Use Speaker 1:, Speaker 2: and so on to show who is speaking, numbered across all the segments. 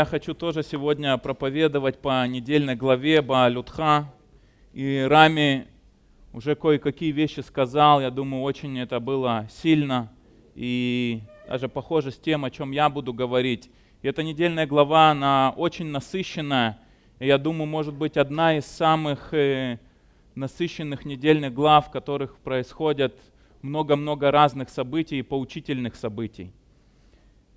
Speaker 1: Я хочу тоже сегодня проповедовать по недельной главе Баалютха. И Рами уже кое-какие вещи сказал. Я думаю, очень это было сильно и даже похоже с тем, о чем я буду говорить. И эта недельная глава, она очень насыщенная. И я думаю, может быть, одна из самых э, насыщенных недельных глав, в которых происходят много-много разных событий и поучительных событий.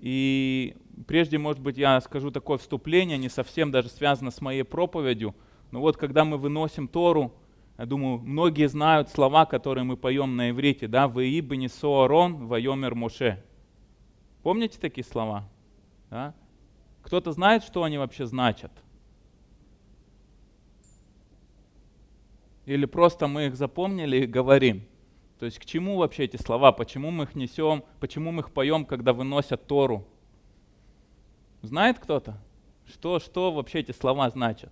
Speaker 1: И прежде, может быть, я скажу такое вступление, не совсем даже связано с моей проповедью, но вот когда мы выносим Тору, я думаю, многие знают слова, которые мы поем на иврите, да, «Веи бенесо арон, вайомер Моше». Помните такие слова? Да? Кто-то знает, что они вообще значат? Или просто мы их запомнили и говорим? То есть к чему вообще эти слова? Почему мы их несем? Почему мы их поем, когда выносят Тору? Знает кто-то? Что, что вообще эти слова значат?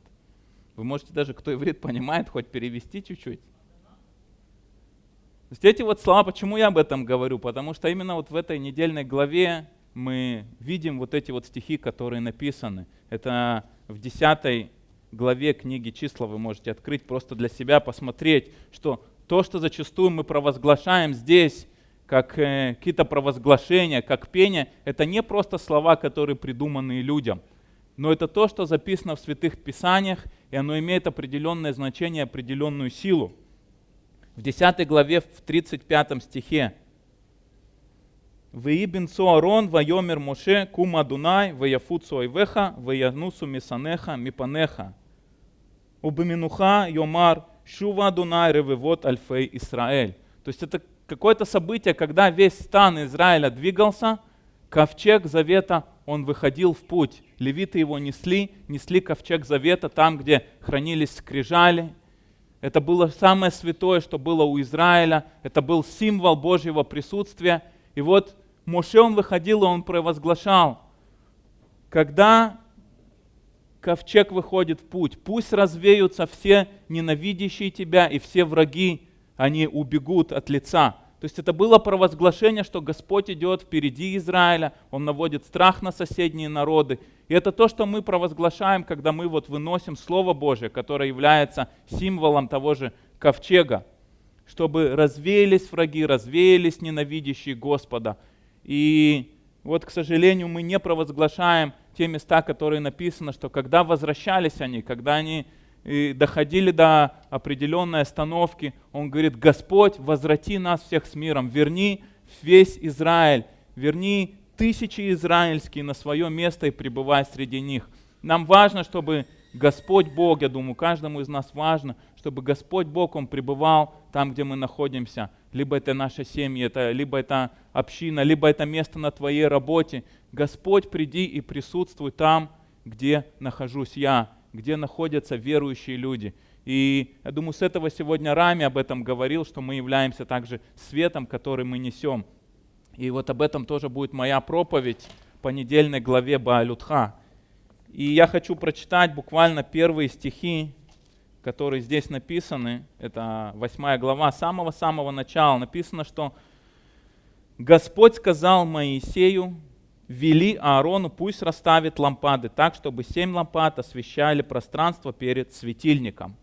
Speaker 1: Вы можете даже, кто иврит понимает, хоть перевести чуть-чуть. То есть эти вот слова, почему я об этом говорю? Потому что именно вот в этой недельной главе мы видим вот эти вот стихи, которые написаны. Это в 10 главе книги числа вы можете открыть просто для себя, посмотреть, что то, что зачастую мы провозглашаем здесь, как э, какие-то провозглашения, как пение, это не просто слова, которые придуманы людям, но это то, что записано в святых писаниях, и оно имеет определенное значение, определенную силу. В 10 главе, в 35 стихе, «Веибин Арон, вайомер Моше, кум Адунай, ваяфут суайвеха, ваянусу мисанеха, мипанеха, убаминуха йомар, Шува Дунай Ревевот Альфей Израиль. То есть это какое-то событие, когда весь стан Израиля двигался, ковчег завета, он выходил в путь. Левиты его несли, несли ковчег завета там, где хранились скрижали. Это было самое святое, что было у Израиля. Это был символ Божьего присутствия. И вот Моше он выходил, и он провозглашал, когда ковчег выходит в путь. Пусть развеются все ненавидящие тебя и все враги, они убегут от лица. То есть это было провозглашение, что Господь идет впереди Израиля, Он наводит страх на соседние народы. И это то, что мы провозглашаем, когда мы вот выносим Слово Божье, которое является символом того же ковчега, чтобы развеялись враги, развеялись ненавидящие Господа. И вот, к сожалению, мы не провозглашаем те места, которые написано, что когда возвращались они, когда они э, доходили до определенной остановки, он говорит, Господь, возврати нас всех с миром, верни весь Израиль, верни тысячи израильские на свое место и пребывай среди них. Нам важно, чтобы Господь Бог, я думаю, каждому из нас важно, чтобы Господь Бог, Он пребывал там, где мы находимся. Либо это наша семья, это, либо это община, либо это место на твоей работе. Господь, приди и присутствуй там, где нахожусь я, где находятся верующие люди. И я думаю, с этого сегодня Рами об этом говорил, что мы являемся также светом, который мы несем. И вот об этом тоже будет моя проповедь по недельной главе Баалютха. И я хочу прочитать буквально первые стихи, которые здесь написаны. Это восьмая глава, самого-самого начала. Написано, что Господь сказал Моисею, вели Аарону, пусть расставит лампады так, чтобы семь лампад освещали пространство перед светильником.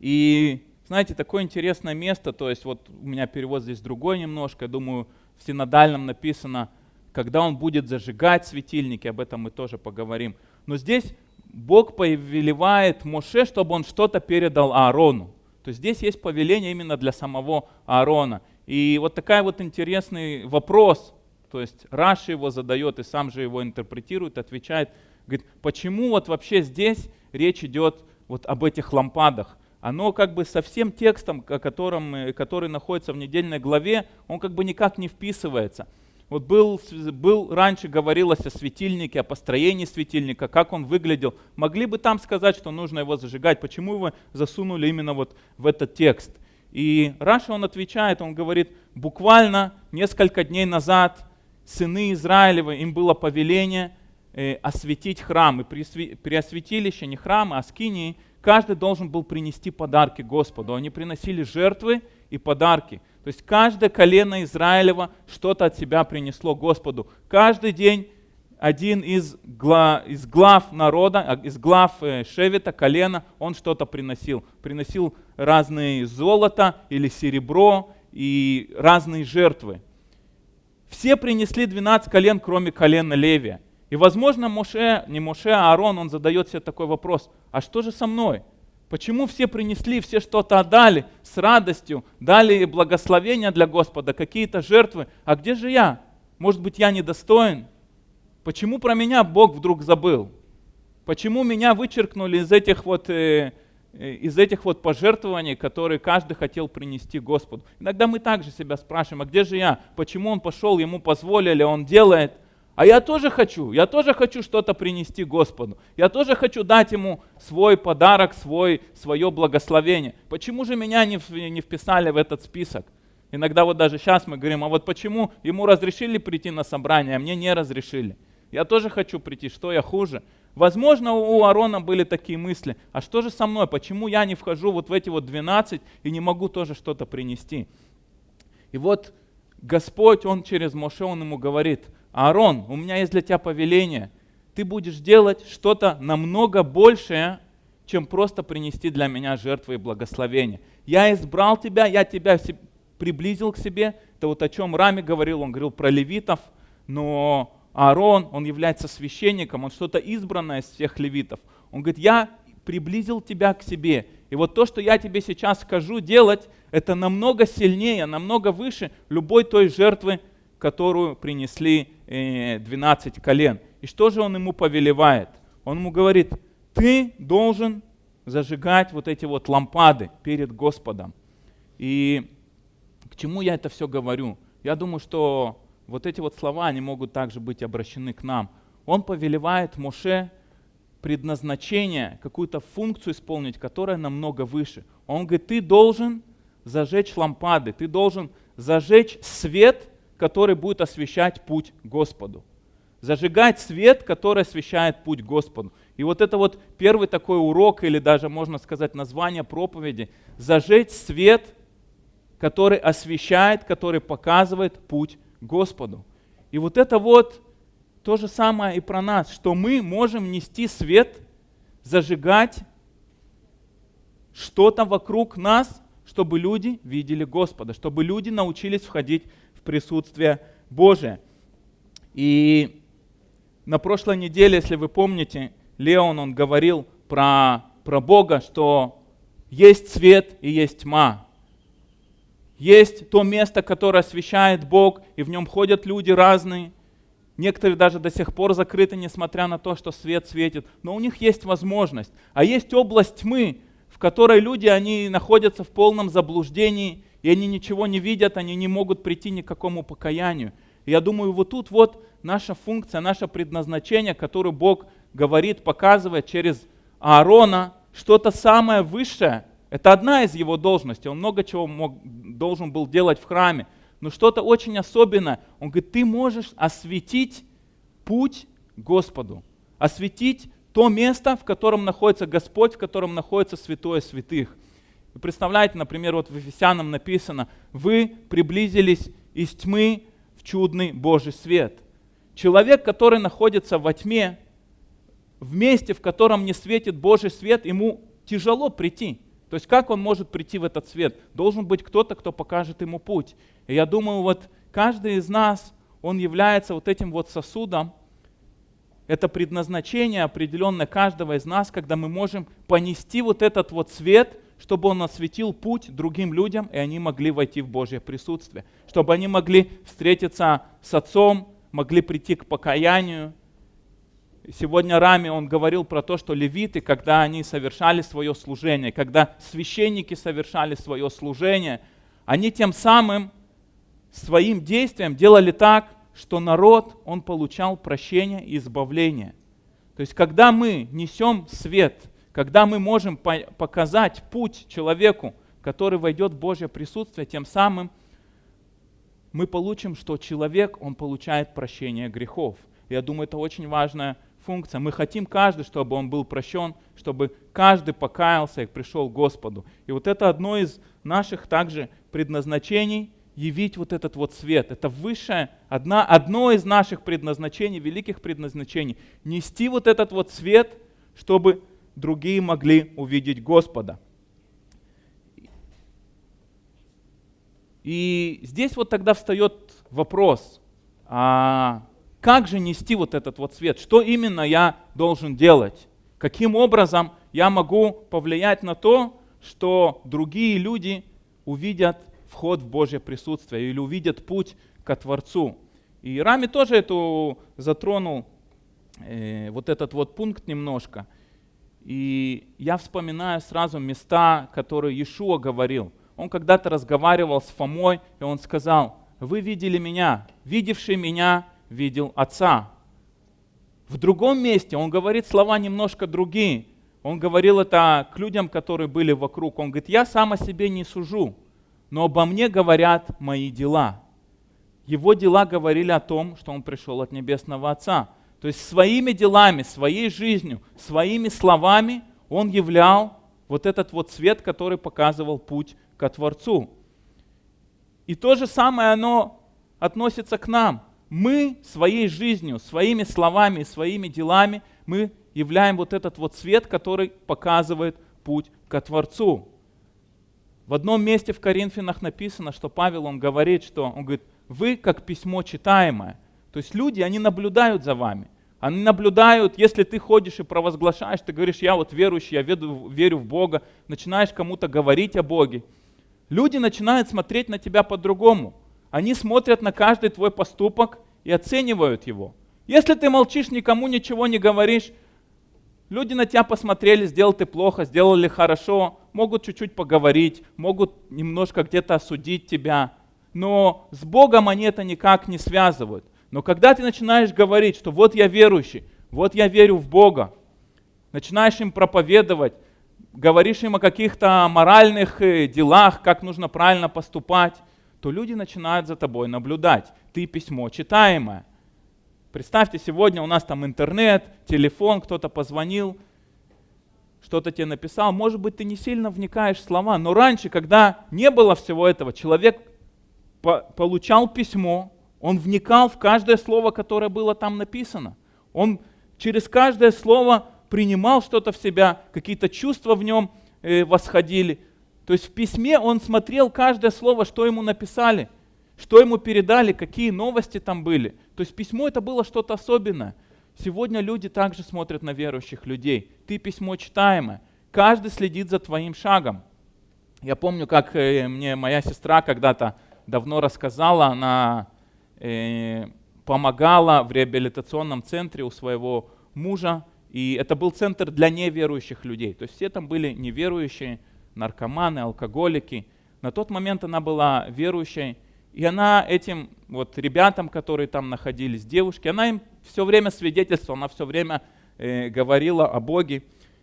Speaker 1: И знаете, такое интересное место, то есть вот у меня перевод здесь другой немножко, я думаю, в синодальном написано, когда он будет зажигать светильники, об этом мы тоже поговорим. Но здесь Бог повелевает Моше, чтобы он что-то передал Аарону. То есть здесь есть повеление именно для самого Аарона. И вот такой вот интересный вопрос, то есть Раши его задает и сам же его интерпретирует, отвечает, говорит, почему вот вообще здесь речь идет вот об этих лампадах? Оно как бы со всем текстом, котором, который находится в недельной главе, он как бы никак не вписывается. Вот был, был раньше говорилось о светильнике, о построении светильника, как он выглядел. Могли бы там сказать, что нужно его зажигать. Почему его засунули именно вот в этот текст? И Раша он отвечает, он говорит, буквально несколько дней назад сыны Израилевы, им было повеление э, осветить храм. И при, осветилище, не храмы, а скинии, каждый должен был принести подарки Господу. Они приносили жертвы и подарки. То есть каждое колено Израилева что-то от себя принесло Господу. Каждый день один из, гла, из глав народа, а, из глав э, Шевета, колена, он что-то приносил. Приносил разные золото или серебро и разные жертвы. Все принесли 12 колен, кроме колена Левия. И, возможно, Моше, не Моше, а Аарон, он задает себе такой вопрос, а что же со мной? Почему все принесли, все что-то отдали с радостью, дали благословения для Господа, какие-то жертвы, а где же я? Может быть, я недостоин? Почему про меня Бог вдруг забыл? Почему меня вычеркнули из этих вот, э, из этих вот пожертвований, которые каждый хотел принести Господу? Иногда мы также себя спрашиваем, а где же я? Почему он пошел, ему позволили, он делает? А я тоже хочу, я тоже хочу что-то принести Господу. Я тоже хочу дать ему свой подарок, свой, свое благословение. Почему же меня не, не вписали в этот список? Иногда вот даже сейчас мы говорим, а вот почему ему разрешили прийти на собрание, а мне не разрешили? Я тоже хочу прийти, что я хуже? Возможно, у Аарона были такие мысли, а что же со мной, почему я не вхожу вот в эти вот 12 и не могу тоже что-то принести? И вот Господь, Он через Моше, Он ему говорит, Аарон, у меня есть для тебя повеление, ты будешь делать что-то намного большее, чем просто принести для меня жертвы и благословения. Я избрал тебя, я тебя приблизил к себе. Это вот о чем Рами говорил, он говорил про левитов, но Аарон, он является священником, он что-то избранное из всех левитов. Он говорит, я приблизил тебя к себе. И вот то, что я тебе сейчас скажу делать, это намного сильнее, намного выше любой той жертвы, которую принесли 12 э, колен. И что же он ему повелевает? Он ему говорит, ты должен зажигать вот эти вот лампады перед Господом. И к чему я это все говорю? Я думаю, что вот эти вот слова, они могут также быть обращены к нам. Он повелевает Моше предназначение, какую-то функцию исполнить, которая намного выше. Он говорит, ты должен зажечь лампады, ты должен зажечь свет, который будет освещать путь Господу. Зажигать свет, который освещает путь Господу. И вот это вот первый такой урок, или даже можно сказать название проповеди, зажечь свет, который освещает, который показывает путь Господу. И вот это вот то же самое и про нас, что мы можем нести свет, зажигать что-то вокруг нас, чтобы люди видели Господа, чтобы люди научились входить в присутствие Божие. И на прошлой неделе, если вы помните, Леон, он говорил про, про Бога, что есть свет и есть тьма. Есть то место, которое освещает Бог, и в нем ходят люди разные. Некоторые даже до сих пор закрыты, несмотря на то, что свет светит. Но у них есть возможность. А есть область тьмы, в которой люди, они находятся в полном заблуждении, и они ничего не видят, они не могут прийти ни к какому покаянию. И я думаю, вот тут вот наша функция, наше предназначение, которое Бог говорит, показывает через Аарона, что-то самое высшее, это одна из его должностей. Он много чего мог, должен был делать в храме. Но что-то очень особенное. Он говорит, ты можешь осветить путь Господу. Осветить то место, в котором находится Господь, в котором находится святое святых. Вы представляете, например, вот в Ефесянам написано, вы приблизились из тьмы в чудный Божий свет. Человек, который находится во тьме, в месте, в котором не светит Божий свет, ему тяжело прийти. То есть как он может прийти в этот свет? Должен быть кто-то, кто покажет ему путь. И я думаю, вот каждый из нас, он является вот этим вот сосудом. Это предназначение определенное каждого из нас, когда мы можем понести вот этот вот свет, чтобы он осветил путь другим людям, и они могли войти в Божье присутствие. Чтобы они могли встретиться с Отцом, могли прийти к покаянию, Сегодня Рами, он говорил про то, что левиты, когда они совершали свое служение, когда священники совершали свое служение, они тем самым своим действием делали так, что народ, он получал прощение и избавление. То есть, когда мы несем свет, когда мы можем показать путь человеку, который войдет в Божье присутствие, тем самым мы получим, что человек, он получает прощение грехов. Я думаю, это очень важная функция. Мы хотим каждый, чтобы он был прощен, чтобы каждый покаялся и пришел к Господу. И вот это одно из наших также предназначений, явить вот этот вот свет. Это высшее, одна, одно из наших предназначений, великих предназначений. Нести вот этот вот свет, чтобы другие могли увидеть Господа. И здесь вот тогда встает вопрос, а как же нести вот этот вот свет? Что именно я должен делать? Каким образом я могу повлиять на то, что другие люди увидят вход в Божье присутствие или увидят путь ко Творцу. И Рами тоже эту затронул, э, вот этот вот пункт немножко. И я вспоминаю сразу места, которые Иешуа говорил. Он когда-то разговаривал с Фомой, и он сказал, вы видели меня, видевший меня видел Отца. В другом месте он говорит слова немножко другие. Он говорил это к людям, которые были вокруг. Он говорит, я сам о себе не сужу, но обо мне говорят мои дела. Его дела говорили о том, что он пришел от Небесного Отца. То есть своими делами, своей жизнью, своими словами он являл вот этот вот свет, который показывал путь к Творцу. И то же самое оно относится к нам. Мы своей жизнью, своими словами, своими делами, мы являем вот этот вот свет, который показывает путь к Творцу. В одном месте в Коринфянах написано, что Павел, он говорит, что он говорит, вы как письмо читаемое. То есть люди, они наблюдают за вами. Они наблюдают, если ты ходишь и провозглашаешь, ты говоришь, я вот верующий, я верю, верю в Бога, начинаешь кому-то говорить о Боге. Люди начинают смотреть на тебя по-другому. Они смотрят на каждый твой поступок и оценивают его. Если ты молчишь, никому ничего не говоришь, Люди на тебя посмотрели, сделал ты плохо, сделали хорошо, могут чуть-чуть поговорить, могут немножко где-то осудить тебя, но с Богом они это никак не связывают. Но когда ты начинаешь говорить, что вот я верующий, вот я верю в Бога, начинаешь им проповедовать, говоришь им о каких-то моральных э, делах, как нужно правильно поступать, то люди начинают за тобой наблюдать. Ты письмо читаемое. Представьте, сегодня у нас там интернет, телефон, кто-то позвонил, что-то тебе написал. Может быть, ты не сильно вникаешь в слова, но раньше, когда не было всего этого, человек по получал письмо, он вникал в каждое слово, которое было там написано. Он через каждое слово принимал что-то в себя, какие-то чувства в нем э, восходили. То есть в письме он смотрел каждое слово, что ему написали – что ему передали, какие новости там были. То есть письмо это было что-то особенное. Сегодня люди также смотрят на верующих людей. Ты письмо читаемое. Каждый следит за твоим шагом. Я помню, как э, мне моя сестра когда-то давно рассказала, она э, помогала в реабилитационном центре у своего мужа, и это был центр для неверующих людей. То есть все там были неверующие, наркоманы, алкоголики. На тот момент она была верующей, и она этим вот ребятам, которые там находились, девушки, она им все время свидетельствовала, она все время э, говорила о Боге.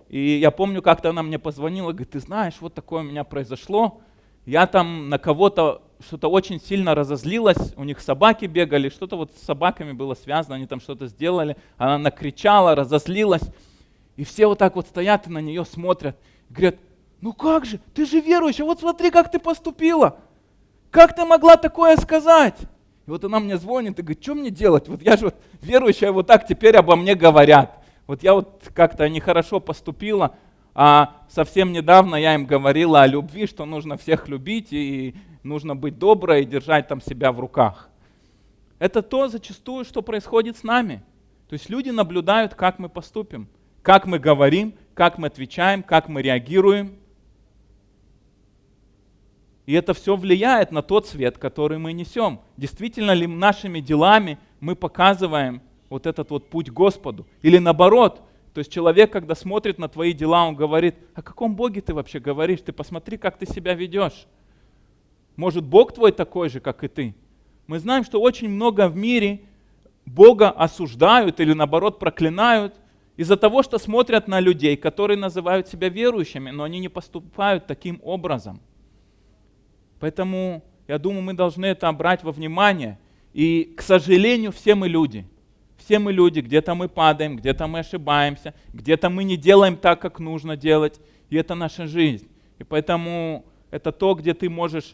Speaker 1: И я помню, как-то она мне позвонила, говорит, ты знаешь, вот такое у меня произошло. Я там на кого-то что-то очень сильно разозлилась, у них собаки бегали, что-то вот с собаками было связано, они там что-то сделали. Она накричала, разозлилась. И все вот так вот стоят и на нее смотрят. Говорят, ну как же, ты же верующая, вот смотри, как ты поступила. Как ты могла такое сказать? И вот она мне звонит и говорит, что мне делать? Вот я же вот верующая, вот так теперь обо мне говорят. Вот я вот как-то нехорошо поступила, а совсем недавно я им говорила о любви, что нужно всех любить и нужно быть доброй и держать там себя в руках. Это то зачастую, что происходит с нами. То есть люди наблюдают, как мы поступим, как мы говорим, как мы отвечаем, как мы реагируем – и это все влияет на тот свет, который мы несем. Действительно ли нашими делами мы показываем вот этот вот путь Господу? Или наоборот, то есть человек, когда смотрит на твои дела, он говорит, о каком Боге ты вообще говоришь? Ты посмотри, как ты себя ведешь. Может, Бог твой такой же, как и ты? Мы знаем, что очень много в мире Бога осуждают или наоборот проклинают из-за того, что смотрят на людей, которые называют себя верующими, но они не поступают таким образом. Поэтому я думаю, мы должны это брать во внимание. И, к сожалению, все мы люди. Все мы люди, где-то мы падаем, где-то мы ошибаемся, где-то мы не делаем так, как нужно делать. И это наша жизнь. И поэтому это то, где ты можешь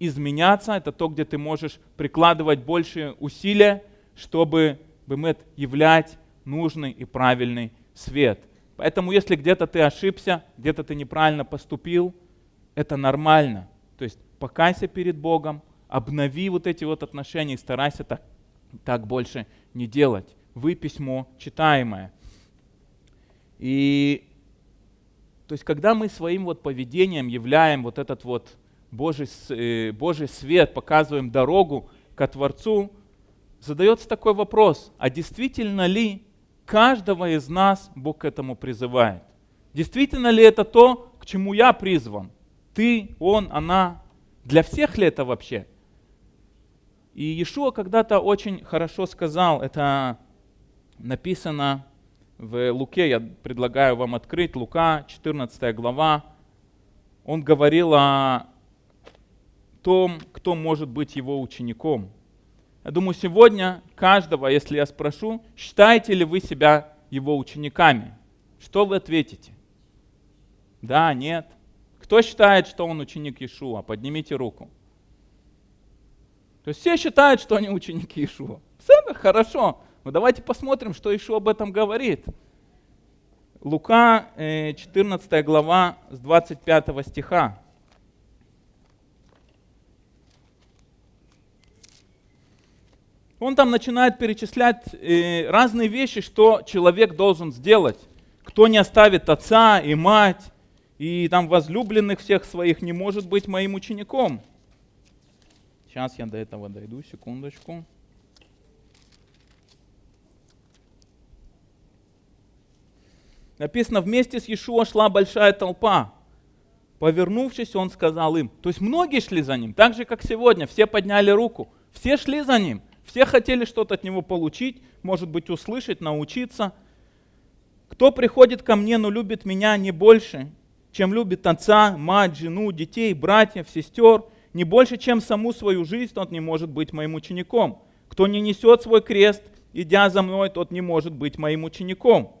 Speaker 1: изменяться, это то, где ты можешь прикладывать больше усилия, чтобы бемет являть нужный и правильный свет. Поэтому если где-то ты ошибся, где-то ты неправильно поступил, это нормально. То есть покайся перед Богом, обнови вот эти вот отношения и старайся так, так больше не делать. Вы письмо читаемое. И то есть когда мы своим вот поведением являем вот этот вот Божий, э, Божий свет, показываем дорогу к Творцу, задается такой вопрос, а действительно ли каждого из нас Бог к этому призывает? Действительно ли это то, к чему я призван? Ты, он, она. Для всех ли это вообще? И Иешуа когда-то очень хорошо сказал, это написано в Луке, я предлагаю вам открыть, Лука, 14 глава. Он говорил о том, кто может быть его учеником. Я думаю, сегодня каждого, если я спрошу, считаете ли вы себя его учениками, что вы ответите? Да, нет. Кто считает, что он ученик Иешуа? Поднимите руку. То есть все считают, что они ученики Иешуа. Все хорошо. Но давайте посмотрим, что Иешуа об этом говорит. Лука, 14 э, глава, с 25 стиха. Он там начинает перечислять э, разные вещи, что человек должен сделать. Кто не оставит отца и мать, и там возлюбленных всех своих, не может быть моим учеником. Сейчас я до этого дойду, секундочку. Написано, вместе с Иешуа шла большая толпа. Повернувшись, он сказал им. То есть многие шли за ним, так же, как сегодня. Все подняли руку. Все шли за ним. Все хотели что-то от него получить, может быть, услышать, научиться. Кто приходит ко мне, но любит меня не больше, чем любит отца, мать, жену, детей, братьев, сестер, не больше, чем саму свою жизнь, тот не может быть моим учеником. Кто не несет свой крест, идя за мной, тот не может быть моим учеником.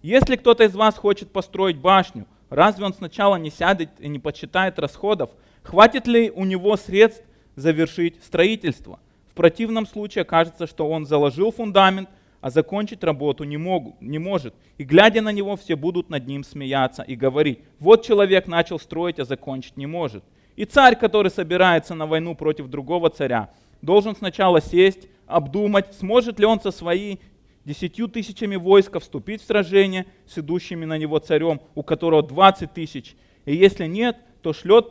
Speaker 1: Если кто-то из вас хочет построить башню, разве он сначала не сядет и не подсчитает расходов? Хватит ли у него средств завершить строительство? противном случае окажется, что он заложил фундамент, а закончить работу не, могу, не может. И глядя на него, все будут над ним смеяться и говорить, вот человек начал строить, а закончить не может. И царь, который собирается на войну против другого царя, должен сначала сесть, обдумать, сможет ли он со своей десятью тысячами войска вступить в сражение с идущими на него царем, у которого 20 тысяч. И если нет, то шлет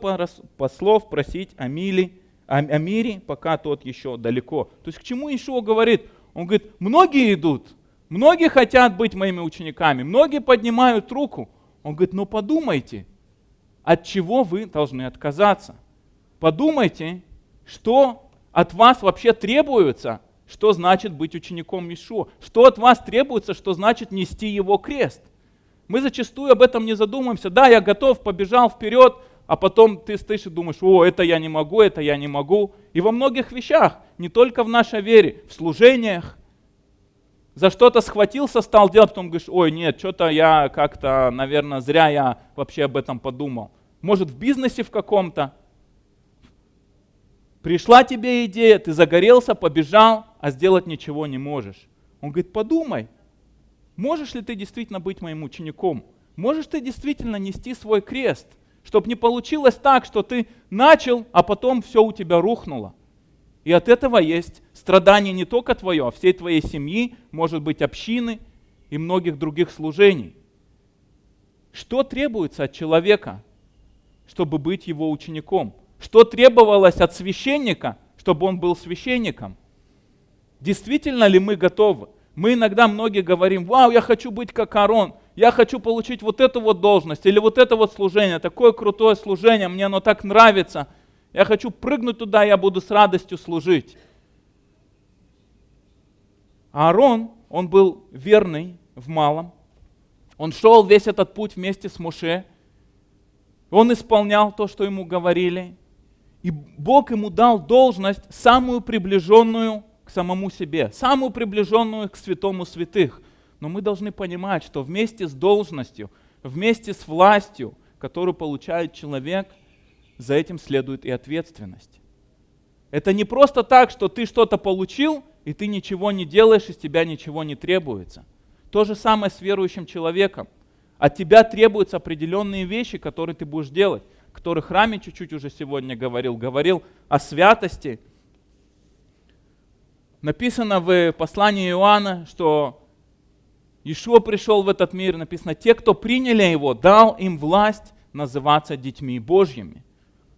Speaker 1: послов просить о миле о, мире, пока тот еще далеко. То есть к чему Ишуа говорит? Он говорит, многие идут, многие хотят быть моими учениками, многие поднимают руку. Он говорит, ну подумайте, от чего вы должны отказаться. Подумайте, что от вас вообще требуется, что значит быть учеником Ишуа, что от вас требуется, что значит нести его крест. Мы зачастую об этом не задумываемся. Да, я готов, побежал вперед, а потом ты стоишь и думаешь, о, это я не могу, это я не могу. И во многих вещах, не только в нашей вере, в служениях, за что-то схватился, стал делать, потом говоришь, ой, нет, что-то я как-то, наверное, зря я вообще об этом подумал. Может, в бизнесе в каком-то. Пришла тебе идея, ты загорелся, побежал, а сделать ничего не можешь. Он говорит, подумай, можешь ли ты действительно быть моим учеником? Можешь ты действительно нести свой крест? Чтобы не получилось так, что ты начал, а потом все у тебя рухнуло. И от этого есть страдание не только твое, а всей твоей семьи, может быть, общины и многих других служений. Что требуется от человека, чтобы быть его учеником? Что требовалось от священника, чтобы он был священником? Действительно ли мы готовы? Мы иногда многие говорим, вау, я хочу быть как Арон, я хочу получить вот эту вот должность или вот это вот служение, такое крутое служение, мне оно так нравится. Я хочу прыгнуть туда, я буду с радостью служить. Аарон, он был верный в малом. Он шел весь этот путь вместе с Муше. Он исполнял то, что ему говорили. И Бог ему дал должность, самую приближенную к самому себе, самую приближенную к святому святых. Но мы должны понимать, что вместе с должностью, вместе с властью, которую получает человек, за этим следует и ответственность. Это не просто так, что ты что-то получил, и ты ничего не делаешь, из тебя ничего не требуется. То же самое с верующим человеком. От тебя требуются определенные вещи, которые ты будешь делать, которые храме чуть-чуть уже сегодня говорил. Говорил о святости. Написано в послании Иоанна, что Ишуа пришел в этот мир, написано, те, кто приняли его, дал им власть называться детьми Божьими.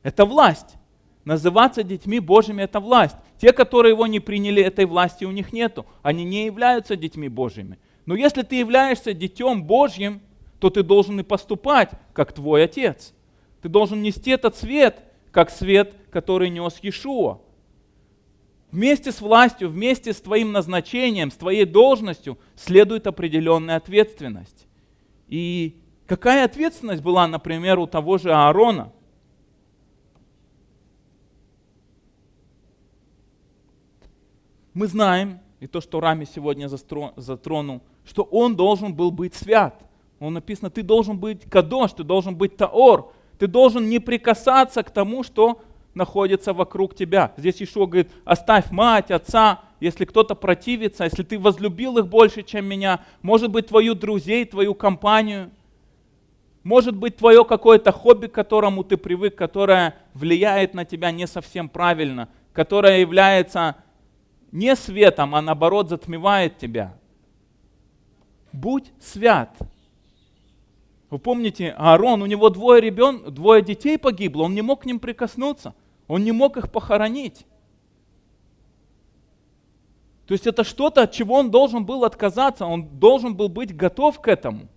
Speaker 1: Это власть. Называться детьми Божьими – это власть. Те, которые его не приняли, этой власти у них нету. Они не являются детьми Божьими. Но если ты являешься детем Божьим, то ты должен и поступать, как твой отец. Ты должен нести этот свет, как свет, который нес Иешуа. Вместе с властью, вместе с твоим назначением, с твоей должностью следует определенная ответственность. И какая ответственность была, например, у того же Аарона – мы знаем, и то, что Рами сегодня затронул, что он должен был быть свят. Он написано, ты должен быть кадош, ты должен быть таор, ты должен не прикасаться к тому, что находится вокруг тебя. Здесь Ишуа говорит, оставь мать, отца, если кто-то противится, если ты возлюбил их больше, чем меня, может быть, твою друзей, твою компанию, может быть, твое какое-то хобби, к которому ты привык, которое влияет на тебя не совсем правильно, которое является не светом, а наоборот затмевает тебя. Будь свят. Вы помните, Аарон, у него двое ребен, двое детей погибло, он не мог к ним прикоснуться, он не мог их похоронить. То есть это что-то, от чего он должен был отказаться, он должен был быть готов к этому.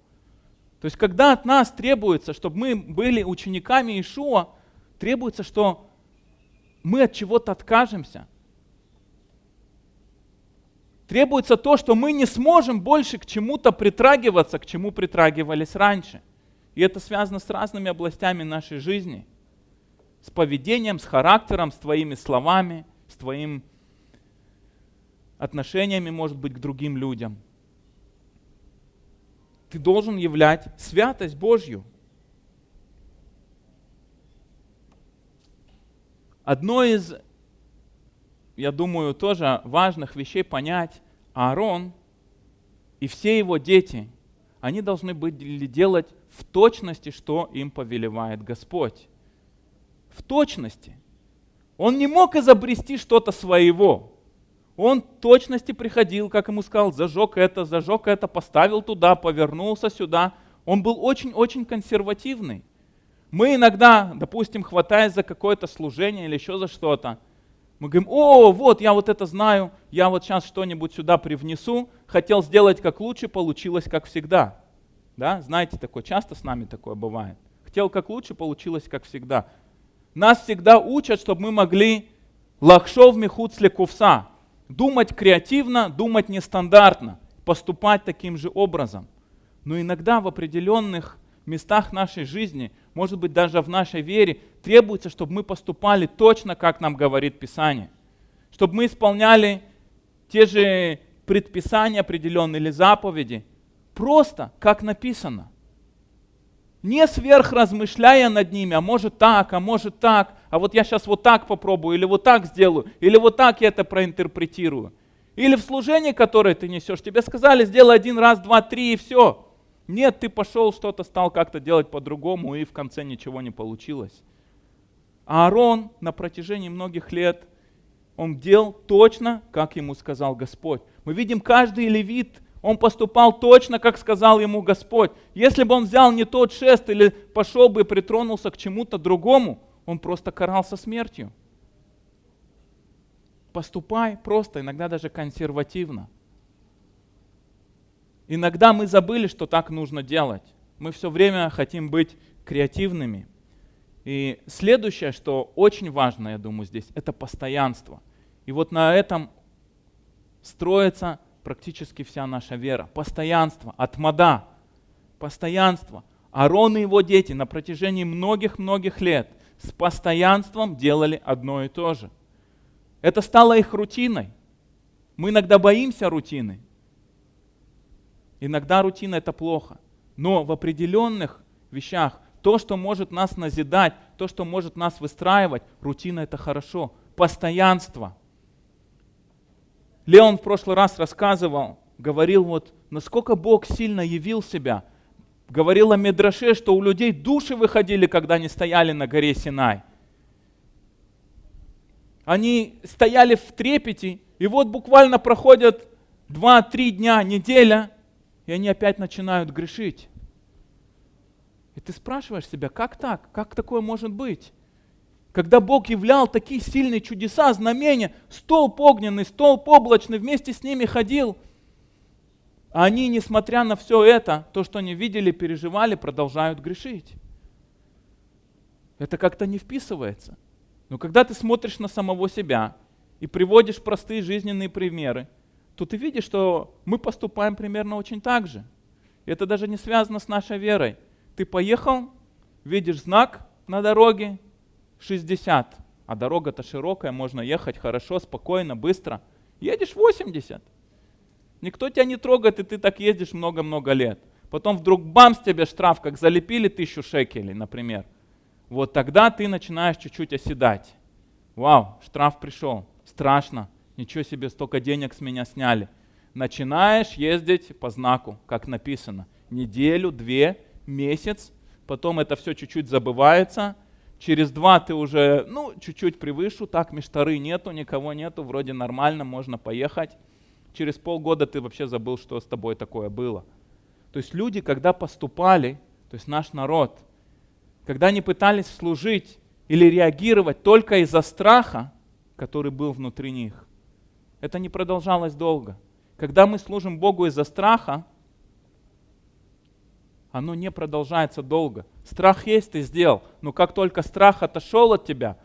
Speaker 1: То есть когда от нас требуется, чтобы мы были учениками Ишуа, требуется, что мы от чего-то откажемся – требуется то, что мы не сможем больше к чему-то притрагиваться, к чему притрагивались раньше. И это связано с разными областями нашей жизни. С поведением, с характером, с твоими словами, с твоим отношениями, может быть, к другим людям. Ты должен являть святость Божью. Одно из я думаю, тоже важных вещей понять. Аарон и все его дети, они должны были делать в точности, что им повелевает Господь. В точности. Он не мог изобрести что-то своего. Он в точности приходил, как ему сказал, зажег это, зажег это, поставил туда, повернулся сюда. Он был очень-очень консервативный. Мы иногда, допустим, хватаясь за какое-то служение или еще за что-то, мы говорим, о, вот, я вот это знаю, я вот сейчас что-нибудь сюда привнесу, хотел сделать как лучше, получилось как всегда. Да, знаете, такое часто с нами такое бывает. Хотел как лучше, получилось как всегда. Нас всегда учат, чтобы мы могли лахшов мехуцле кувса, думать креативно, думать нестандартно, поступать таким же образом. Но иногда в определенных местах нашей жизни, может быть даже в нашей вере, требуется, чтобы мы поступали точно, как нам говорит Писание. Чтобы мы исполняли те же предписания определенные или заповеди, просто как написано. Не сверхразмышляя над ними, а может так, а может так, а вот я сейчас вот так попробую, или вот так сделаю, или вот так я это проинтерпретирую. Или в служении, которое ты несешь, тебе сказали, сделай один раз, два, три и все. Нет, ты пошел, что-то стал как-то делать по-другому, и в конце ничего не получилось. А Аарон на протяжении многих лет, он делал точно, как ему сказал Господь. Мы видим, каждый левит, он поступал точно, как сказал ему Господь. Если бы он взял не тот шест или пошел бы и притронулся к чему-то другому, он просто карался смертью. Поступай просто, иногда даже консервативно. Иногда мы забыли, что так нужно делать. Мы все время хотим быть креативными. И следующее, что очень важно, я думаю, здесь, это постоянство. И вот на этом строится практически вся наша вера. Постоянство, отмада, постоянство. Арон и его дети на протяжении многих-многих лет с постоянством делали одно и то же. Это стало их рутиной. Мы иногда боимся рутины, Иногда рутина это плохо. Но в определенных вещах то, что может нас назидать, то, что может нас выстраивать, рутина это хорошо. постоянство. Леон в прошлый раз рассказывал, говорил вот, насколько Бог сильно явил себя. Говорил о Медраше, что у людей души выходили, когда они стояли на горе Синай. Они стояли в трепете, и вот буквально проходят 2-3 дня, неделя, и они опять начинают грешить. И ты спрашиваешь себя, как так? Как такое может быть? Когда Бог являл такие сильные чудеса, знамения, столб огненный, столб облачный, вместе с ними ходил. А они, несмотря на все это, то, что они видели, переживали, продолжают грешить. Это как-то не вписывается. Но когда ты смотришь на самого себя и приводишь простые жизненные примеры, то ты видишь, что мы поступаем примерно очень так же. Это даже не связано с нашей верой. Ты поехал, видишь знак на дороге 60, а дорога-то широкая, можно ехать хорошо, спокойно, быстро. Едешь 80. Никто тебя не трогает, и ты так ездишь много-много лет. Потом вдруг бамс тебе штраф, как залепили тысячу шекелей, например. Вот тогда ты начинаешь чуть-чуть оседать. Вау, штраф пришел, страшно, ничего себе, столько денег с меня сняли. Начинаешь ездить по знаку, как написано. Неделю, две, месяц, потом это все чуть-чуть забывается, через два ты уже, ну, чуть-чуть превышу, так, мештары нету, никого нету, вроде нормально, можно поехать. Через полгода ты вообще забыл, что с тобой такое было. То есть люди, когда поступали, то есть наш народ, когда они пытались служить или реагировать только из-за страха, который был внутри них, это не продолжалось долго. Когда мы служим Богу из-за страха, оно не продолжается долго. Страх есть, ты сделал, но как только страх отошел от тебя,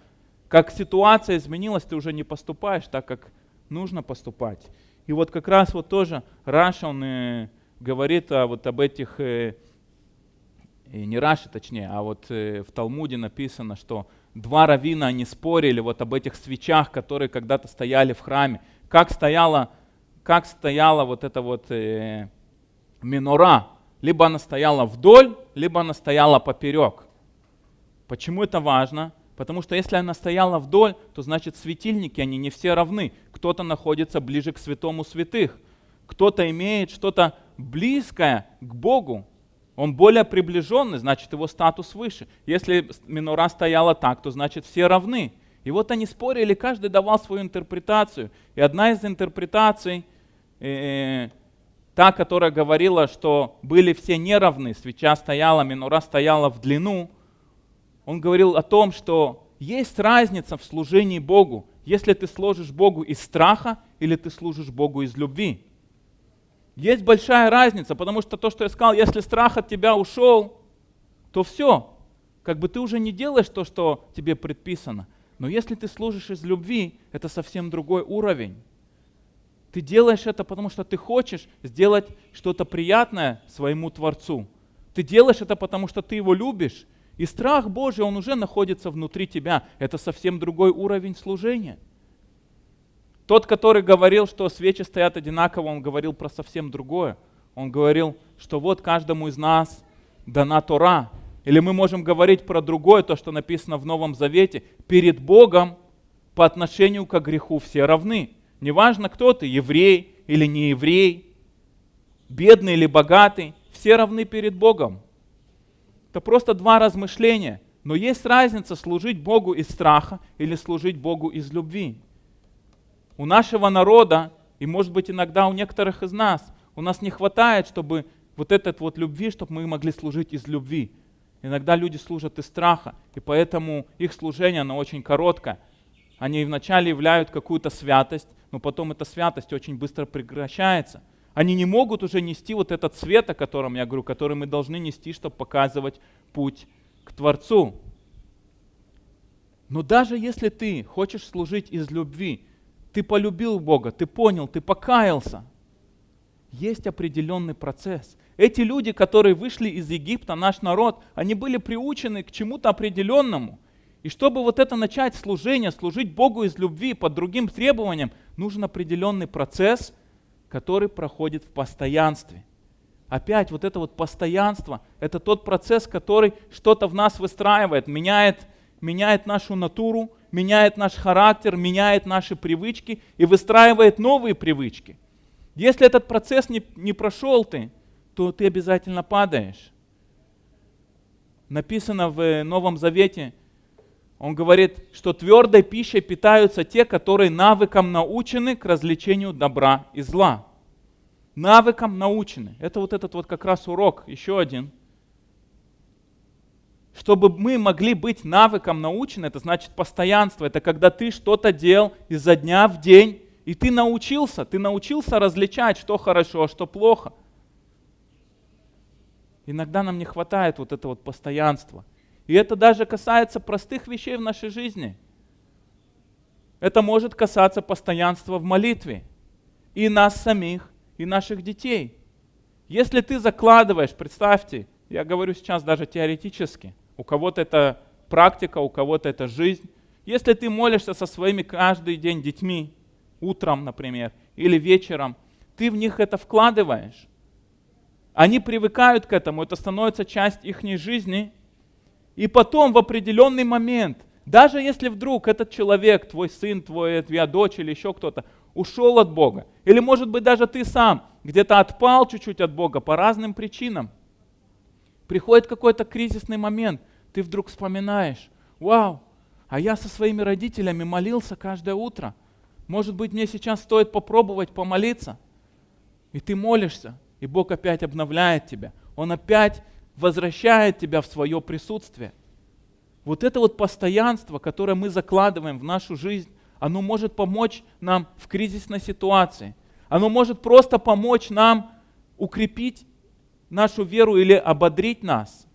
Speaker 1: как ситуация изменилась, ты уже не поступаешь так, как нужно поступать. И вот как раз вот тоже Раши, он э, говорит о, вот об этих, э, и не Раши точнее, а вот э, в Талмуде написано, что два раввина они спорили вот об этих свечах, которые когда-то стояли в храме. Как стояла, как стояла вот эта вот э, менора, либо она стояла вдоль, либо она стояла поперек. Почему это важно? Потому что если она стояла вдоль, то значит светильники, они не все равны. Кто-то находится ближе к святому святых, кто-то имеет что-то близкое к Богу, он более приближенный, значит его статус выше. Если минора стояла так, то значит все равны. И вот они спорили, каждый давал свою интерпретацию. И одна из интерпретаций, э, та, которая говорила, что были все неравны, свеча стояла, минура стояла в длину, он говорил о том, что есть разница в служении Богу, если ты служишь Богу из страха или ты служишь Богу из любви. Есть большая разница, потому что то, что я сказал, если страх от тебя ушел, то все, как бы ты уже не делаешь то, что тебе предписано. Но если ты служишь из любви, это совсем другой уровень. Ты делаешь это, потому что ты хочешь сделать что-то приятное своему Творцу. Ты делаешь это, потому что ты его любишь. И страх Божий, он уже находится внутри тебя. Это совсем другой уровень служения. Тот, который говорил, что свечи стоят одинаково, он говорил про совсем другое. Он говорил, что вот каждому из нас дана Тора. Или мы можем говорить про другое, то, что написано в Новом Завете. Перед Богом по отношению к греху все равны. Неважно, кто ты, еврей или не еврей, бедный или богатый, все равны перед Богом. Это просто два размышления. Но есть разница служить Богу из страха или служить Богу из любви. У нашего народа, и может быть иногда у некоторых из нас, у нас не хватает, чтобы вот этот вот любви, чтобы мы могли служить из любви. Иногда люди служат из страха, и поэтому их служение, оно очень короткое. Они вначале являют какую-то святость, но потом эта святость очень быстро прекращается. Они не могут уже нести вот этот свет, о котором я говорю, который мы должны нести, чтобы показывать путь к Творцу. Но даже если ты хочешь служить из любви, ты полюбил Бога, ты понял, ты покаялся, есть определенный процесс. Эти люди, которые вышли из Египта, наш народ, они были приучены к чему-то определенному – и чтобы вот это начать служение, служить Богу из любви под другим требованиям, нужен определенный процесс, который проходит в постоянстве. Опять вот это вот постоянство, это тот процесс, который что-то в нас выстраивает, меняет, меняет нашу натуру, меняет наш характер, меняет наши привычки и выстраивает новые привычки. Если этот процесс не, не прошел ты, то ты обязательно падаешь. Написано в Новом Завете, он говорит, что твердой пищей питаются те, которые навыкам научены к развлечению добра и зла. Навыкам научены. Это вот этот вот как раз урок, еще один. Чтобы мы могли быть навыком научены, это значит постоянство. Это когда ты что-то делал изо дня в день, и ты научился, ты научился различать, что хорошо, а что плохо. Иногда нам не хватает вот этого вот постоянства. И это даже касается простых вещей в нашей жизни. Это может касаться постоянства в молитве. И нас самих, и наших детей. Если ты закладываешь, представьте, я говорю сейчас даже теоретически, у кого-то это практика, у кого-то это жизнь. Если ты молишься со своими каждый день детьми, утром, например, или вечером, ты в них это вкладываешь. Они привыкают к этому, это становится часть их жизни. И потом в определенный момент, даже если вдруг этот человек, твой сын, твой, твоя дочь или еще кто-то, ушел от Бога, или может быть даже ты сам где-то отпал чуть-чуть от Бога по разным причинам, приходит какой-то кризисный момент, ты вдруг вспоминаешь, вау, а я со своими родителями молился каждое утро – может быть, мне сейчас стоит попробовать помолиться. И ты молишься, и Бог опять обновляет тебя. Он опять возвращает тебя в свое присутствие. Вот это вот постоянство, которое мы закладываем в нашу жизнь, оно может помочь нам в кризисной ситуации. Оно может просто помочь нам укрепить нашу веру или ободрить нас.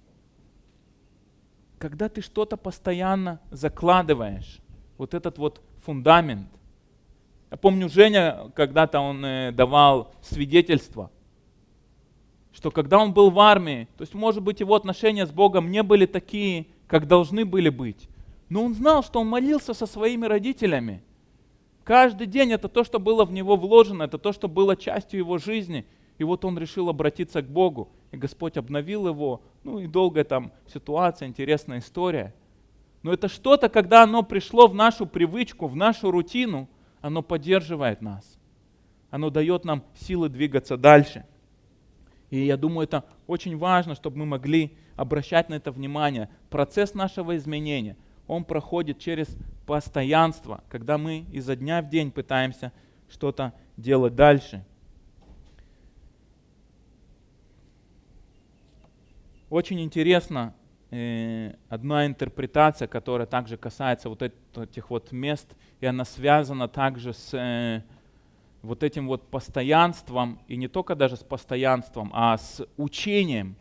Speaker 1: Когда ты что-то постоянно закладываешь, вот этот вот фундамент – я помню, Женя когда-то он э, давал свидетельство, что когда он был в армии, то есть, может быть, его отношения с Богом не были такие, как должны были быть, но он знал, что он молился со своими родителями. Каждый день это то, что было в него вложено, это то, что было частью его жизни. И вот он решил обратиться к Богу, и Господь обновил его. Ну и долгая там ситуация, интересная история. Но это что-то, когда оно пришло в нашу привычку, в нашу рутину – оно поддерживает нас. Оно дает нам силы двигаться дальше. И я думаю, это очень важно, чтобы мы могли обращать на это внимание. Процесс нашего изменения, он проходит через постоянство, когда мы изо дня в день пытаемся что-то делать дальше. Очень интересно Э, одна интерпретация, которая также касается вот этих вот мест, и она связана также с э, вот этим вот постоянством, и не только даже с постоянством, а с учением,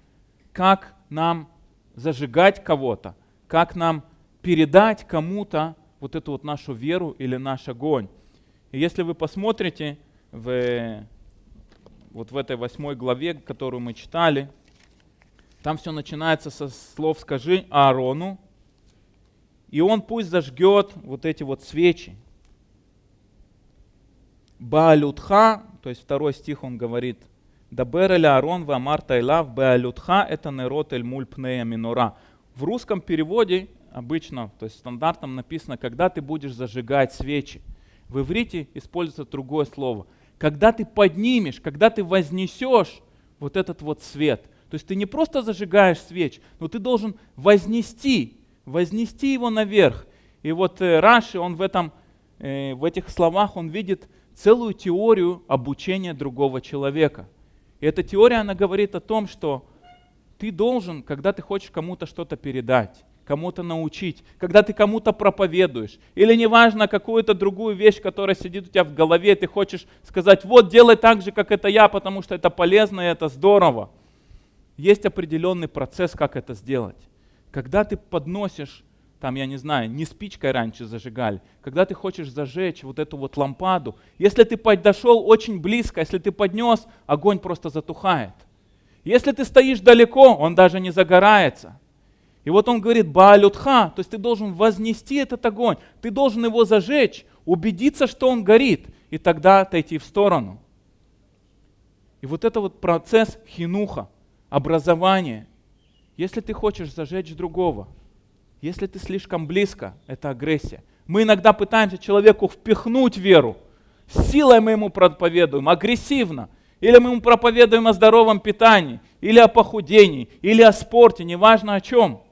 Speaker 1: как нам зажигать кого-то, как нам передать кому-то вот эту вот нашу веру или наш огонь. И если вы посмотрите в, вот в этой восьмой главе, которую мы читали, там все начинается со слов «скажи Аарону», и он пусть зажгет вот эти вот свечи. Баалютха, то есть второй стих он говорит, Дабер эль Аарон вамар тайлав баалютха это нерот эль муль пнея минора. В русском переводе обычно, то есть стандартном написано, когда ты будешь зажигать свечи. В иврите используется другое слово. Когда ты поднимешь, когда ты вознесешь вот этот вот свет. То есть ты не просто зажигаешь свеч, но ты должен вознести, вознести его наверх. И вот э, Раши, он в, этом, э, в этих словах, он видит целую теорию обучения другого человека. И эта теория, она говорит о том, что ты должен, когда ты хочешь кому-то что-то передать, кому-то научить, когда ты кому-то проповедуешь, или неважно какую-то другую вещь, которая сидит у тебя в голове, ты хочешь сказать, вот делай так же, как это я, потому что это полезно и это здорово есть определенный процесс, как это сделать. Когда ты подносишь, там, я не знаю, не спичкой раньше зажигали, когда ты хочешь зажечь вот эту вот лампаду, если ты подошел очень близко, если ты поднес, огонь просто затухает. Если ты стоишь далеко, он даже не загорается. И вот он говорит, Баалютха, то есть ты должен вознести этот огонь, ты должен его зажечь, убедиться, что он горит, и тогда отойти в сторону. И вот это вот процесс хинуха, образование. Если ты хочешь зажечь другого, Если ты слишком близко, это агрессия. Мы иногда пытаемся человеку впихнуть веру. Силой мы ему проповедуем, агрессивно. Или мы ему проповедуем о здоровом питании, или о похудении, или о спорте, неважно о чем.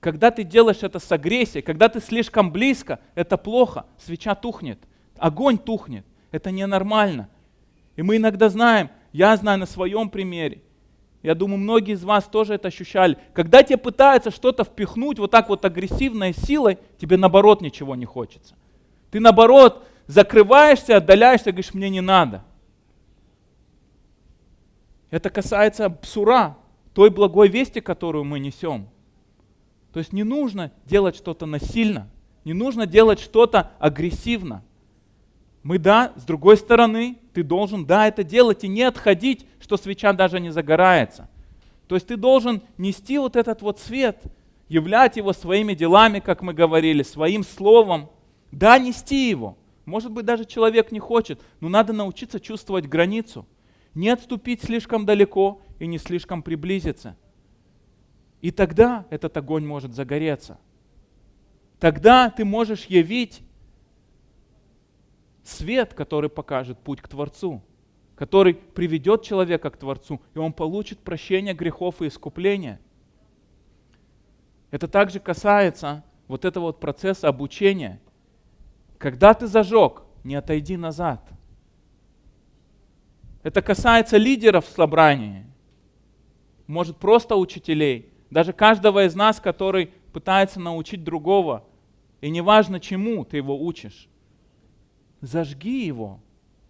Speaker 1: Когда ты делаешь это с агрессией, когда ты слишком близко, это плохо. Свеча тухнет, огонь тухнет. Это ненормально. И мы иногда знаем, я знаю на своем примере, я думаю, многие из вас тоже это ощущали. Когда тебе пытаются что-то впихнуть вот так вот агрессивной силой, тебе наоборот ничего не хочется. Ты наоборот закрываешься, отдаляешься, говоришь, мне не надо. Это касается псура, той благой вести, которую мы несем. То есть не нужно делать что-то насильно, не нужно делать что-то агрессивно. Мы, да, с другой стороны, ты должен, да, это делать и не отходить, что свеча даже не загорается. То есть ты должен нести вот этот вот свет, являть его своими делами, как мы говорили, своим словом. Да, нести его. Может быть, даже человек не хочет, но надо научиться чувствовать границу. Не отступить слишком далеко и не слишком приблизиться. И тогда этот огонь может загореться. Тогда ты можешь явить свет, который покажет путь к Творцу, который приведет человека к Творцу, и он получит прощение грехов и искупление. Это также касается вот этого вот процесса обучения. Когда ты зажег, не отойди назад. Это касается лидеров в собрании, может просто учителей, даже каждого из нас, который пытается научить другого. И неважно чему ты его учишь зажги его.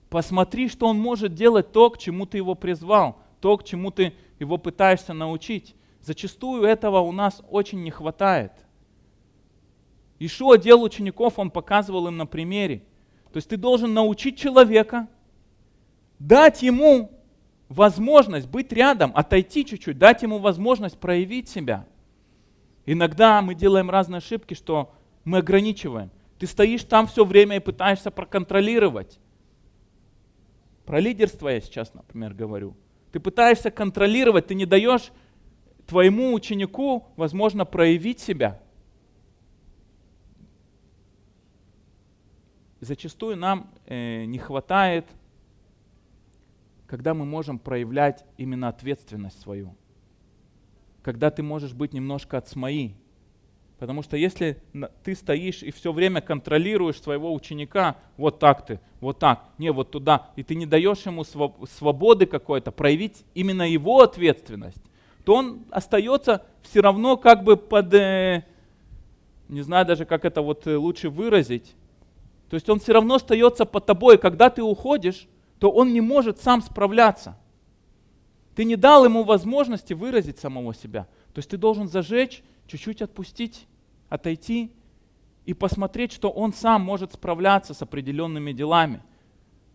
Speaker 1: Посмотри, что он может делать то, к чему ты его призвал, то, к чему ты его пытаешься научить. Зачастую этого у нас очень не хватает. Ишуа делал учеников, он показывал им на примере. То есть ты должен научить человека, дать ему возможность быть рядом, отойти чуть-чуть, дать ему возможность проявить себя. Иногда мы делаем разные ошибки, что мы ограничиваем. Ты стоишь там все время и пытаешься проконтролировать. Про лидерство я сейчас, например, говорю. Ты пытаешься контролировать, ты не даешь твоему ученику, возможно, проявить себя. Зачастую нам э, не хватает, когда мы можем проявлять именно ответственность свою. Когда ты можешь быть немножко от смои, Потому что если ты стоишь и все время контролируешь своего ученика, вот так ты, вот так, не вот туда, и ты не даешь ему свободы какой-то, проявить именно его ответственность, то он остается все равно как бы под, э, не знаю даже как это вот э, лучше выразить, то есть он все равно остается под тобой, когда ты уходишь, то он не может сам справляться. Ты не дал ему возможности выразить самого себя. То есть ты должен зажечь, чуть-чуть отпустить, отойти и посмотреть, что он сам может справляться с определенными делами.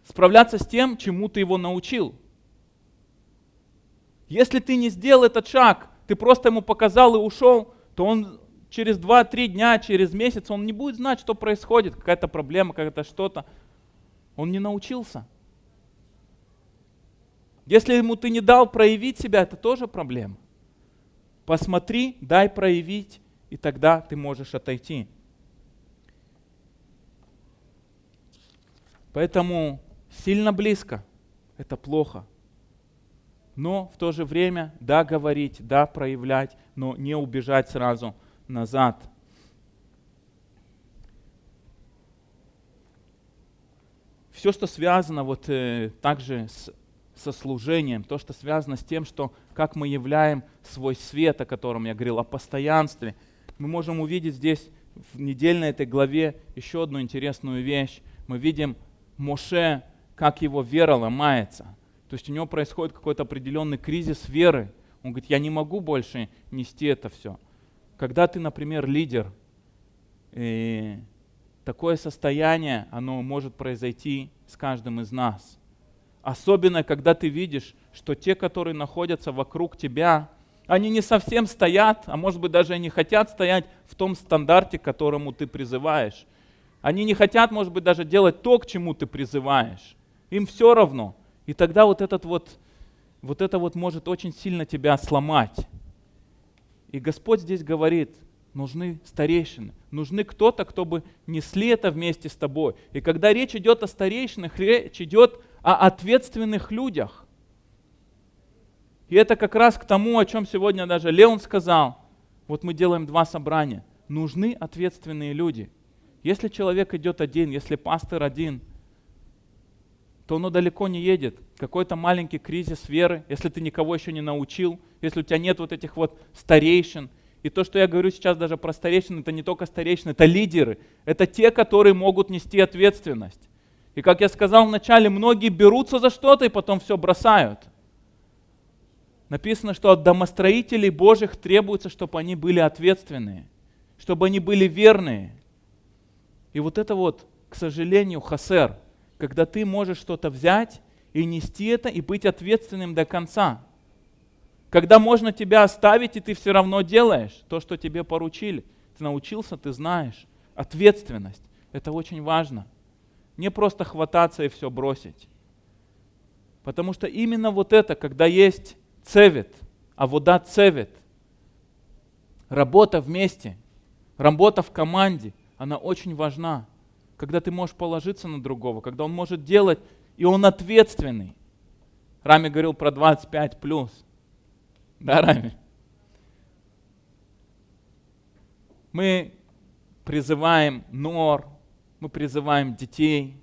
Speaker 1: Справляться с тем, чему ты его научил. Если ты не сделал этот шаг, ты просто ему показал и ушел, то он через 2-3 дня, через месяц, он не будет знать, что происходит, какая-то проблема, какая-то что-то. Он не научился. Если ему ты не дал проявить себя, это тоже проблема. Посмотри, дай проявить и тогда ты можешь отойти. Поэтому сильно близко – это плохо. Но в то же время, да, говорить, да, проявлять, но не убежать сразу назад. Все, что связано вот э, также с со служением, то, что связано с тем, что как мы являем свой свет, о котором я говорил, о постоянстве – мы можем увидеть здесь в недельной этой главе еще одну интересную вещь. Мы видим Моше, как его вера ломается. То есть у него происходит какой-то определенный кризис веры. Он говорит, я не могу больше нести это все. Когда ты, например, лидер, и такое состояние, оно может произойти с каждым из нас. Особенно, когда ты видишь, что те, которые находятся вокруг тебя, они не совсем стоят, а может быть даже и не хотят стоять в том стандарте, к которому ты призываешь. Они не хотят, может быть, даже делать то, к чему ты призываешь. Им все равно. И тогда вот, этот вот, вот это вот может очень сильно тебя сломать. И Господь здесь говорит, нужны старейшины, нужны кто-то, кто бы несли это вместе с тобой. И когда речь идет о старейшинах, речь идет о ответственных людях. И это как раз к тому, о чем сегодня даже Леон сказал. Вот мы делаем два собрания. Нужны ответственные люди. Если человек идет один, если пастор один, то оно далеко не едет. Какой-то маленький кризис веры, если ты никого еще не научил, если у тебя нет вот этих вот старейшин. И то, что я говорю сейчас даже про старейшин, это не только старейшины, это лидеры. Это те, которые могут нести ответственность. И как я сказал вначале, многие берутся за что-то и потом все бросают. Написано, что от домостроителей Божьих требуется, чтобы они были ответственные, чтобы они были верные. И вот это вот, к сожалению, хасер, когда ты можешь что-то взять и нести это, и быть ответственным до конца. Когда можно тебя оставить, и ты все равно делаешь то, что тебе поручили. Ты научился, ты знаешь. Ответственность. Это очень важно. Не просто хвататься и все бросить. Потому что именно вот это, когда есть цевет, а вода цевет, работа вместе, работа в команде, она очень важна. Когда ты можешь положиться на другого, когда он может делать, и он ответственный. Рами говорил про 25 плюс. Да, Рами? Мы призываем нор, мы призываем детей.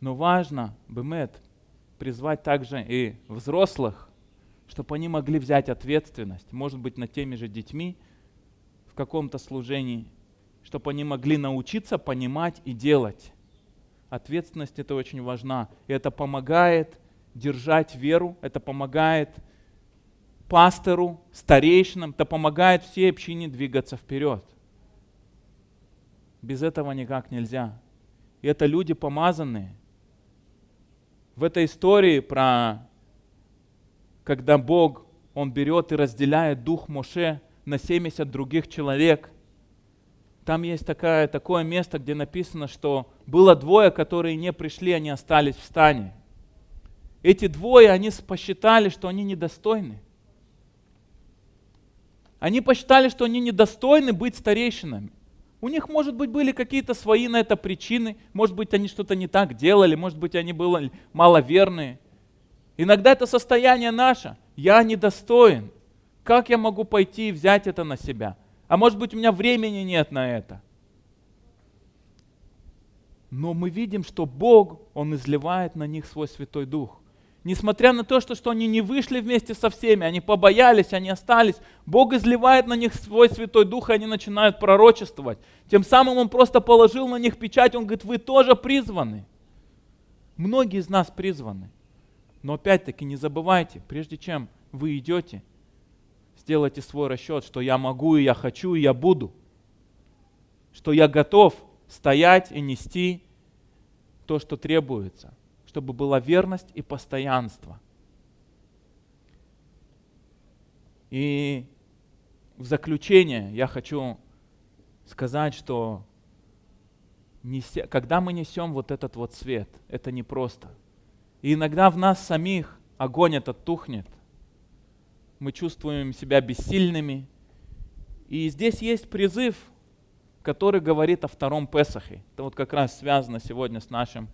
Speaker 1: Но важно, Бемет, призвать также и взрослых, чтобы они могли взять ответственность, может быть, над теми же детьми в каком-то служении, чтобы они могли научиться понимать и делать. Ответственность это очень важна. И это помогает держать веру, это помогает пастору, старейшинам, это помогает всей общине двигаться вперед. Без этого никак нельзя. И это люди помазанные. В этой истории про когда Бог, Он берет и разделяет дух Моше на 70 других человек. Там есть такое, такое место, где написано, что было двое, которые не пришли, они остались в стане. Эти двое, они посчитали, что они недостойны. Они посчитали, что они недостойны быть старейшинами. У них, может быть, были какие-то свои на это причины, может быть, они что-то не так делали, может быть, они были маловерные. Иногда это состояние наше. Я недостоин. Как я могу пойти и взять это на себя? А может быть, у меня времени нет на это. Но мы видим, что Бог, Он изливает на них свой Святой Дух. Несмотря на то, что, что они не вышли вместе со всеми, они побоялись, они остались, Бог изливает на них свой Святой Дух, и они начинают пророчествовать. Тем самым Он просто положил на них печать, Он говорит, вы тоже призваны. Многие из нас призваны. Но опять-таки не забывайте, прежде чем вы идете, сделайте свой расчет, что я могу, и я хочу, и я буду. Что я готов стоять и нести то, что требуется – чтобы была верность и постоянство. И в заключение я хочу сказать, что неся, когда мы несем вот этот вот свет, это непросто. И иногда в нас самих огонь этот тухнет. Мы чувствуем себя бессильными. И здесь есть призыв, который говорит о втором Песахе. Это вот как раз связано сегодня с нашим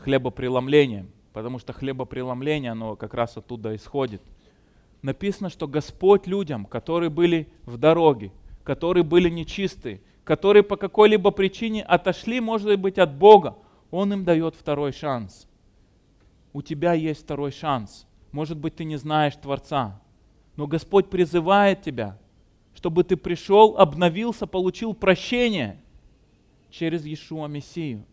Speaker 1: хлебопреломлением, потому что хлебопреломление, оно как раз оттуда исходит. Написано, что Господь людям, которые были в дороге, которые были нечистые, которые по какой-либо причине отошли, может быть, от Бога, Он им дает второй шанс. У тебя есть второй шанс. Может быть, ты не знаешь Творца, но Господь призывает тебя, чтобы ты пришел, обновился, получил прощение через Иешуа Мессию.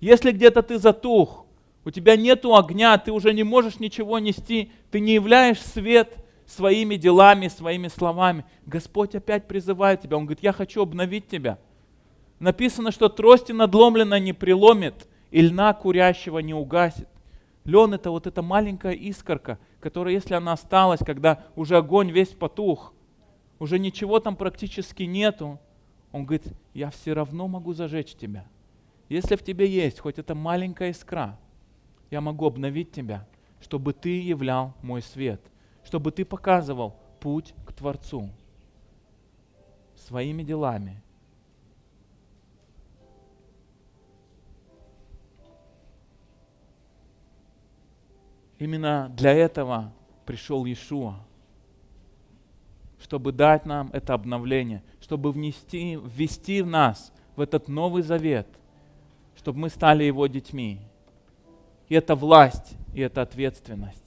Speaker 1: Если где-то ты затух, у тебя нет огня, ты уже не можешь ничего нести, ты не являешь свет своими делами, своими словами. Господь опять призывает тебя, Он говорит, я хочу обновить тебя. Написано, что трости надломлена не приломит, и льна курящего не угасит. Лен это вот эта маленькая искорка, которая, если она осталась, когда уже огонь весь потух, уже ничего там практически нету, он говорит, я все равно могу зажечь тебя. Если в тебе есть хоть эта маленькая искра, я могу обновить тебя, чтобы ты являл мой свет, чтобы ты показывал путь к Творцу. своими делами. Именно для этого пришел Иешуа, чтобы дать нам это обновление, чтобы внести, ввести в нас в этот Новый Завет, чтобы мы стали Его детьми. И это власть, и это ответственность.